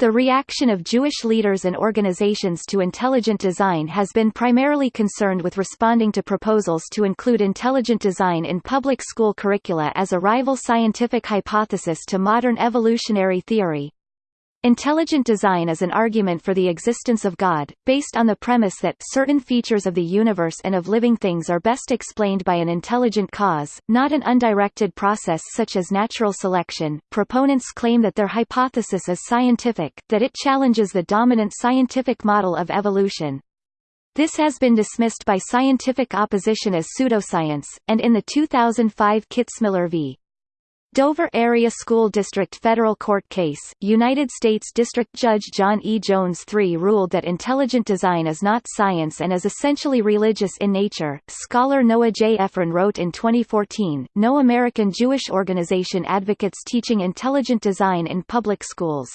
The reaction of Jewish leaders and organizations to intelligent design has been primarily concerned with responding to proposals to include intelligent design in public school curricula as a rival scientific hypothesis to modern evolutionary theory. Intelligent design is an argument for the existence of God, based on the premise that certain features of the universe and of living things are best explained by an intelligent cause, not an undirected process such as natural selection. Proponents claim that their hypothesis is scientific, that it challenges the dominant scientific model of evolution. This has been dismissed by scientific opposition as pseudoscience, and in the 2005 Kitzmiller v. Dover Area School District Federal Court case, United States District Judge John E. Jones III ruled that intelligent design is not science and is essentially religious in nature. Scholar Noah J. Efron wrote in 2014, No American Jewish organization advocates teaching intelligent design in public schools.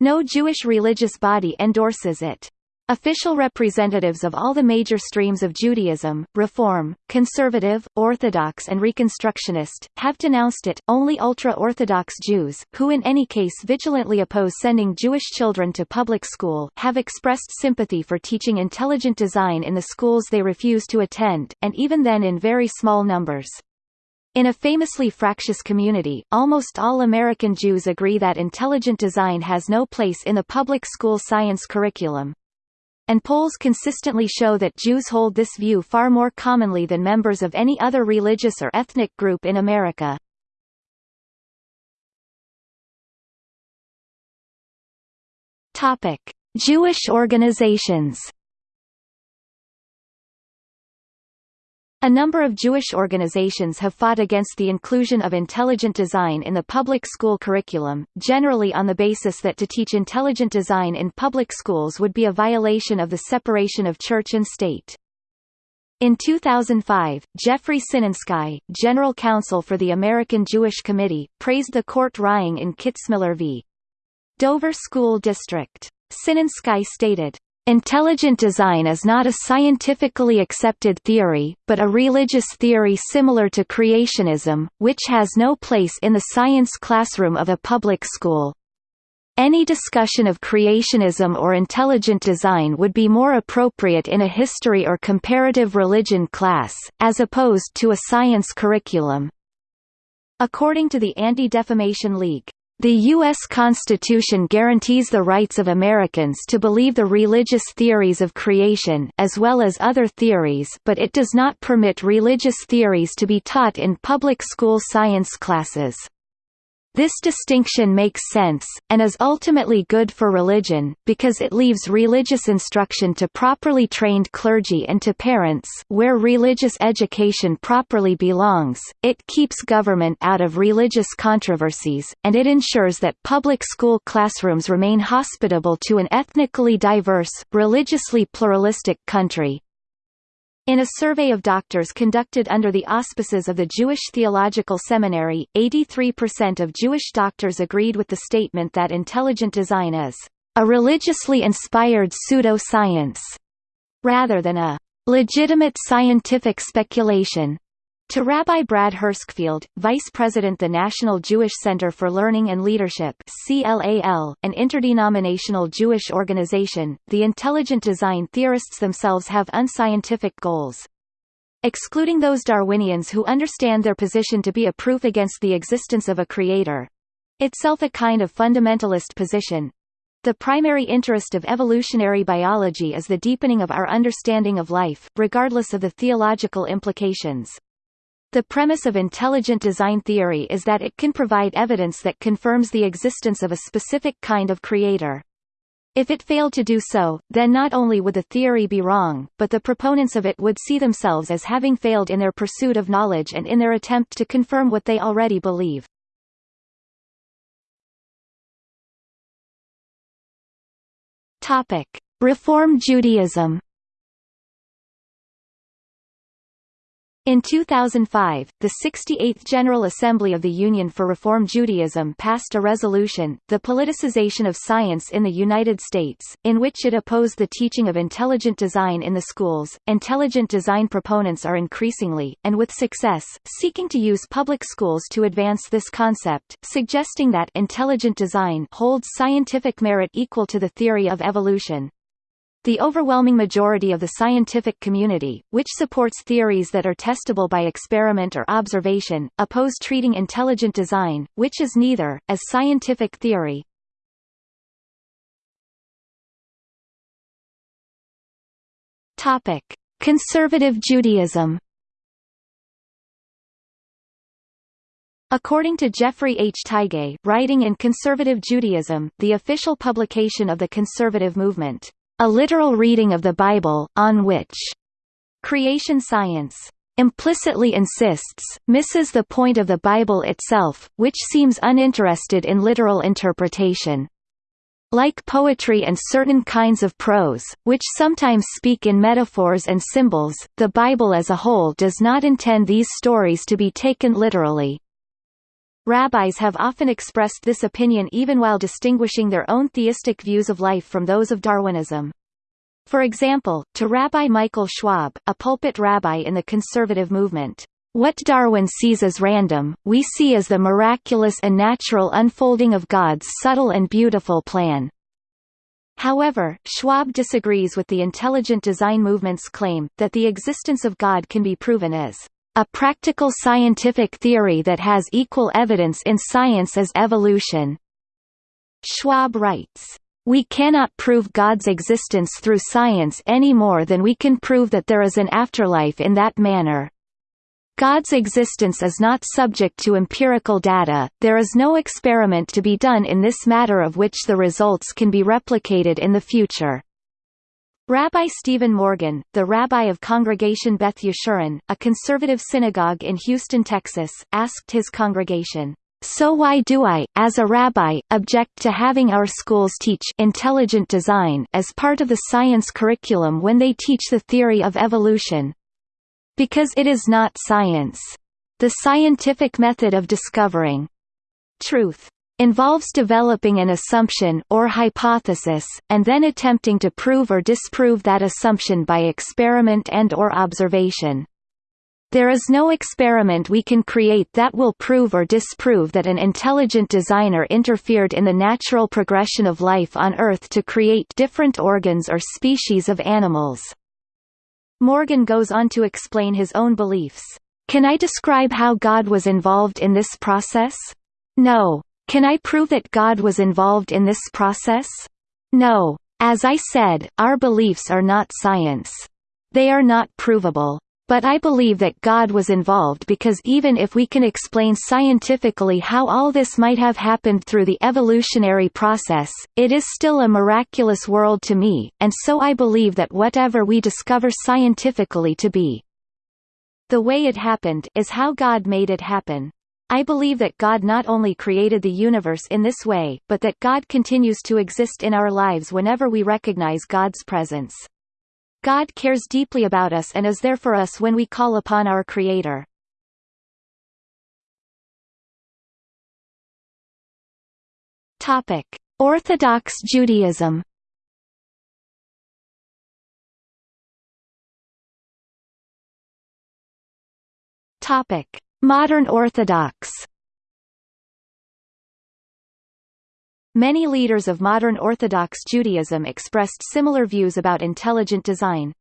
No Jewish religious body endorses it. Official representatives of all the major streams of Judaism, Reform, Conservative, Orthodox and Reconstructionist, have denounced it. Only ultra-Orthodox Jews, who in any case vigilantly oppose sending Jewish children to public school, have expressed sympathy for teaching intelligent design in the schools they refuse to attend, and even then in very small numbers. In a famously fractious community, almost all American Jews agree that intelligent design has no place in the public school science curriculum and polls consistently show that Jews hold this view far more commonly than members of any other religious or ethnic group in America. Topic: Jewish organizations A number of Jewish organizations have fought against the inclusion of intelligent design in the public school curriculum, generally on the basis that to teach intelligent design in public schools would be a violation of the separation of church and state. In 2005, Jeffrey Sinensky, general counsel for the American Jewish Committee, praised the court ruling in Kitzmiller v. Dover School District. Sinensky stated, Intelligent design is not a scientifically accepted theory, but a religious theory similar to creationism, which has no place in the science classroom of a public school. Any discussion of creationism or intelligent design would be more appropriate in a history or comparative religion class, as opposed to a science curriculum. According to the Anti-Defamation League, the U.S. Constitution guarantees the rights of Americans to believe the religious theories of creation as well as other theories but it does not permit religious theories to be taught in public school science classes. This distinction makes sense, and is ultimately good for religion, because it leaves religious instruction to properly trained clergy and to parents where religious education properly belongs, it keeps government out of religious controversies, and it ensures that public school classrooms remain hospitable to an ethnically diverse, religiously pluralistic country. In a survey of doctors conducted under the auspices of the Jewish Theological Seminary, 83% of Jewish doctors agreed with the statement that intelligent design is a religiously inspired pseudo-science, rather than a legitimate scientific speculation. To Rabbi Brad Hirschfield, Vice President the National Jewish Center for Learning and Leadership CLAL, an interdenominational Jewish organization, the intelligent design theorists themselves have unscientific goals. Excluding those Darwinians who understand their position to be a proof against the existence of a creator—itself a kind of fundamentalist position, the primary interest of evolutionary biology is the deepening of our understanding of life, regardless of the theological implications. The premise of intelligent design theory is that it can provide evidence that confirms the existence of a specific kind of creator. If it failed to do so, then not only would the theory be wrong, but the proponents of it would see themselves as having failed in their pursuit of knowledge and in their attempt to confirm what they already believe. Topic: Reform Judaism In 2005, the 68th General Assembly of the Union for Reform Judaism passed a resolution, The Politicization of Science in the United States, in which it opposed the teaching of intelligent design in the schools. Intelligent design proponents are increasingly, and with success, seeking to use public schools to advance this concept, suggesting that intelligent design holds scientific merit equal to the theory of evolution, the overwhelming majority of the scientific community, which supports theories that are testable by experiment or observation, oppose treating intelligent design, which is neither, as scientific theory. Conservative Judaism. According to Jeffrey H. Tigay, writing in Conservative Judaism, the official publication of the conservative movement, a literal reading of the Bible, on which creation science implicitly insists, misses the point of the Bible itself, which seems uninterested in literal interpretation. Like poetry and certain kinds of prose, which sometimes speak in metaphors and symbols, the Bible as a whole does not intend these stories to be taken literally. Rabbis have often expressed this opinion even while distinguishing their own theistic views of life from those of Darwinism. For example, to Rabbi Michael Schwab, a pulpit rabbi in the conservative movement, what Darwin sees as random, we see as the miraculous and natural unfolding of God's subtle and beautiful plan. However, Schwab disagrees with the intelligent design movement's claim, that the existence of God can be proven as a practical scientific theory that has equal evidence in science as evolution. Schwab writes, we cannot prove God's existence through science any more than we can prove that there is an afterlife in that manner. God's existence is not subject to empirical data, there is no experiment to be done in this matter of which the results can be replicated in the future. Rabbi Stephen Morgan, the rabbi of Congregation Beth Yeshurun, a conservative synagogue in Houston, Texas, asked his congregation, "So why do I, as a rabbi, object to having our schools teach intelligent design as part of the science curriculum when they teach the theory of evolution? Because it is not science. The scientific method of discovering truth involves developing an assumption or hypothesis, and then attempting to prove or disprove that assumption by experiment and or observation. There is no experiment we can create that will prove or disprove that an intelligent designer interfered in the natural progression of life on Earth to create different organs or species of animals. Morgan goes on to explain his own beliefs. Can I describe how God was involved in this process? No. Can I prove that God was involved in this process? No. As I said, our beliefs are not science. They are not provable. But I believe that God was involved because even if we can explain scientifically how all this might have happened through the evolutionary process, it is still a miraculous world to me, and so I believe that whatever we discover scientifically to be the way it happened is how God made it happen. I believe that God not only created the universe in this way, but that God continues to exist in our lives whenever we recognize God's presence. God cares deeply about us and is there for us when we call upon our Creator. Topic: Orthodox Judaism. Topic: Modern Orthodox Many leaders of modern Orthodox Judaism expressed similar views about intelligent design.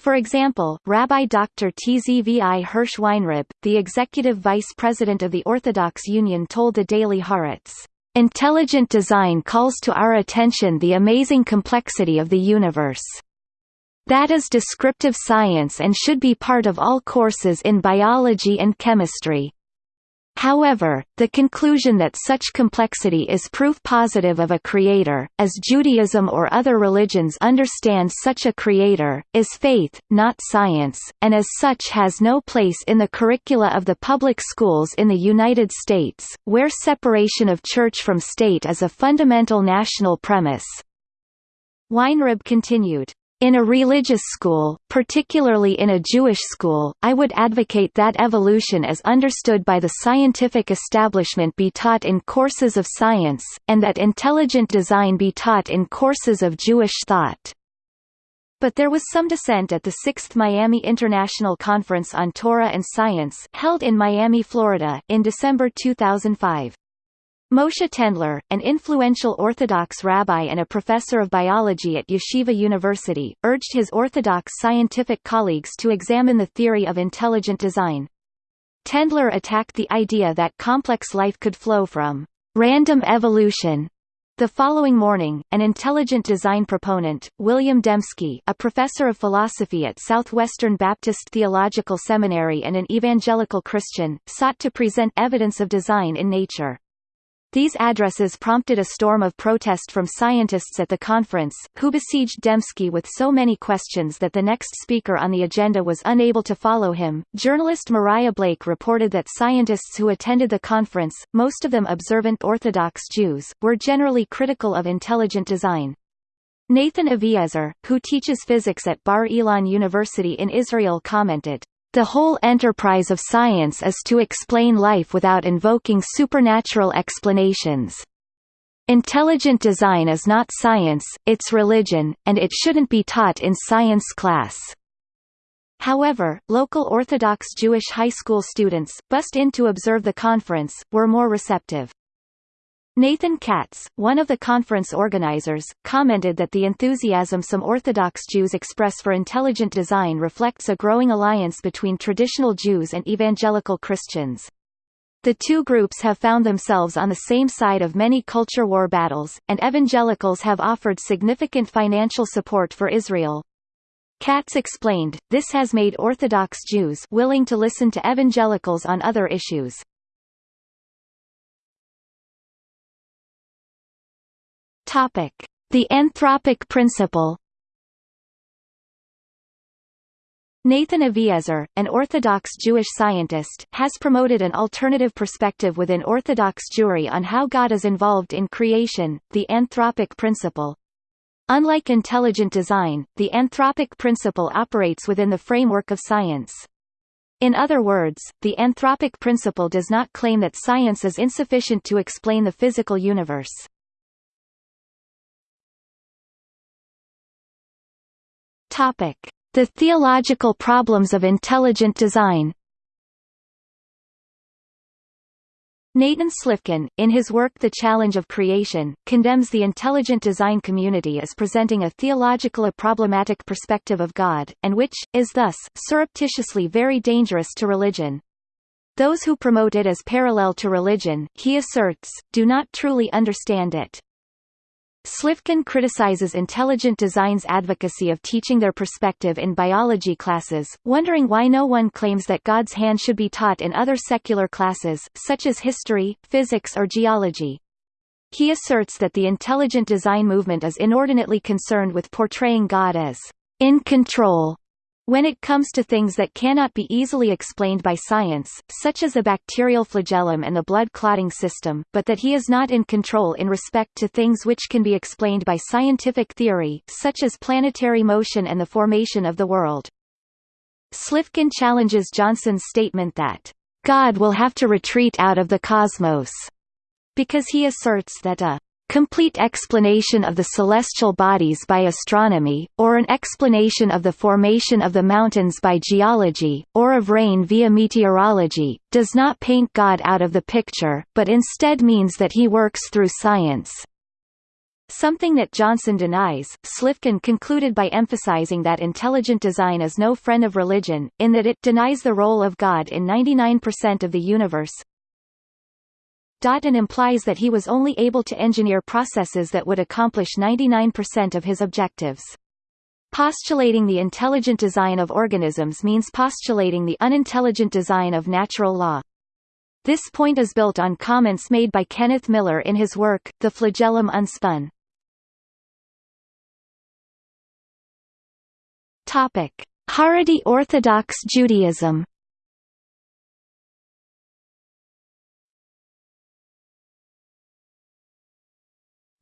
For example, Rabbi Dr. Tzvi Hirsch Weinreb, the executive vice president of the Orthodox Union told the Daily Haaretz, "...intelligent design calls to our attention the amazing complexity of the universe." That is descriptive science and should be part of all courses in biology and chemistry. However, the conclusion that such complexity is proof positive of a creator, as Judaism or other religions understand such a creator, is faith, not science, and as such has no place in the curricula of the public schools in the United States, where separation of church from state is a fundamental national premise. Weinreb continued, In a religious school, particularly in a Jewish school, I would advocate that evolution as understood by the scientific establishment be taught in courses of science, and that intelligent design be taught in courses of Jewish thought. But there was some dissent at the 6th Miami International Conference on Torah and Science held in Miami, Florida, in December 2005. Moshe Tendler, an influential Orthodox rabbi and a professor of biology at Yeshiva University, urged his Orthodox scientific colleagues to examine the theory of intelligent design. Tendler attacked the idea that complex life could flow from random evolution. The following morning, an intelligent design proponent, William Dembski, a professor of philosophy at Southwestern Baptist Theological Seminary and an evangelical Christian, sought to present evidence of design in nature. These addresses prompted a storm of protest from scientists at the conference, who besieged Dembski with so many questions that the next speaker on the agenda was unable to follow him. Journalist Mariah Blake reported that scientists who attended the conference, most of them observant Orthodox Jews, were generally critical of intelligent design. Nathan Aviezer, who teaches physics at Bar Ilan University in Israel commented, the whole enterprise of science is to explain life without invoking supernatural explanations. Intelligent design is not science, it's religion, and it shouldn't be taught in science class. However, local Orthodox Jewish high school students, bussed in to observe the conference, were more receptive. Nathan Katz, one of the conference organizers, commented that the enthusiasm some Orthodox Jews express for intelligent design reflects a growing alliance between traditional Jews and evangelical Christians. The two groups have found themselves on the same side of many culture war battles, and evangelicals have offered significant financial support for Israel. Katz explained, this has made Orthodox Jews willing to listen to evangelicals on other issues. Topic: The anthropic principle. Nathan Aviezer, an Orthodox Jewish scientist, has promoted an alternative perspective within Orthodox Jewry on how God is involved in creation, the anthropic principle. Unlike intelligent design, the anthropic principle operates within the framework of science. In other words, the anthropic principle does not claim that science is insufficient to explain the physical universe. Topic: The theological problems of intelligent design. Nathan Slifkin, in his work The Challenge of Creation, condemns the intelligent design community as presenting a theological problematic perspective of God, and which, is thus, surreptitiously very dangerous to religion. Those who promote it as parallel to religion, he asserts, do not truly understand it. Slifkin criticizes intelligent design's advocacy of teaching their perspective in biology classes, wondering why no one claims that God's hand should be taught in other secular classes, such as history, physics or geology. He asserts that the intelligent design movement is inordinately concerned with portraying God as in control when it comes to things that cannot be easily explained by science, such as the bacterial flagellum and the blood clotting system, but that he is not in control in respect to things which can be explained by scientific theory, such as planetary motion and the formation of the world. Slifkin challenges Johnson's statement that, God will have to retreat out of the cosmos, because he asserts that a complete explanation of the celestial bodies by astronomy, or an explanation of the formation of the mountains by geology, or of rain via meteorology, does not paint God out of the picture, but instead means that he works through science. Something that Johnson denies, Slifkin concluded by emphasizing that intelligent design is no friend of religion, in that it denies the role of God in 99% of the universe, and implies that he was only able to engineer processes that would accomplish 99% of his objectives. Postulating the intelligent design of organisms means postulating the unintelligent design of natural law. This point is built on comments made by Kenneth Miller in his work, The Flagellum Unspun. Haredi Orthodox Judaism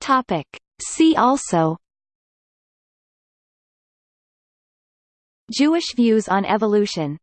Topic. See also Jewish views on evolution